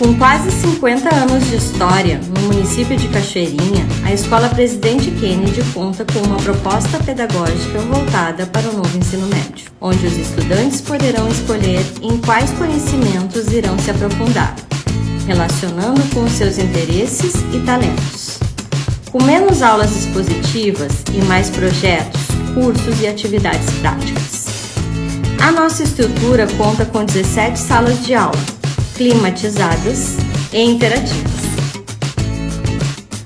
Com quase 50 anos de história no município de Cachoeirinha, a Escola Presidente Kennedy conta com uma proposta pedagógica voltada para o novo ensino médio, onde os estudantes poderão escolher em quais conhecimentos irão se aprofundar, relacionando com seus interesses e talentos. Com menos aulas expositivas e mais projetos, cursos e atividades práticas. A nossa estrutura conta com 17 salas de aula, climatizadas e interativas.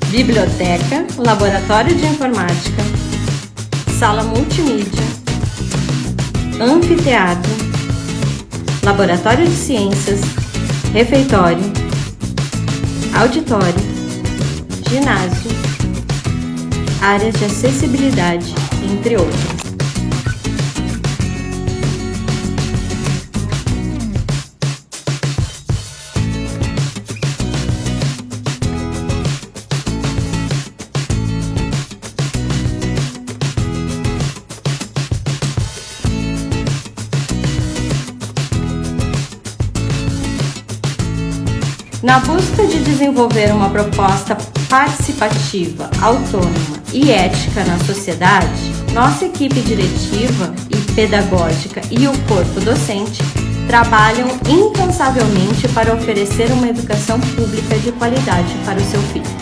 Biblioteca, laboratório de informática, sala multimídia, anfiteatro, laboratório de ciências, refeitório, auditório, ginásio, áreas de acessibilidade, entre outras. Na busca de desenvolver uma proposta participativa, autônoma e ética na sociedade, nossa equipe diretiva e pedagógica e o corpo docente trabalham incansavelmente para oferecer uma educação pública de qualidade para o seu filho.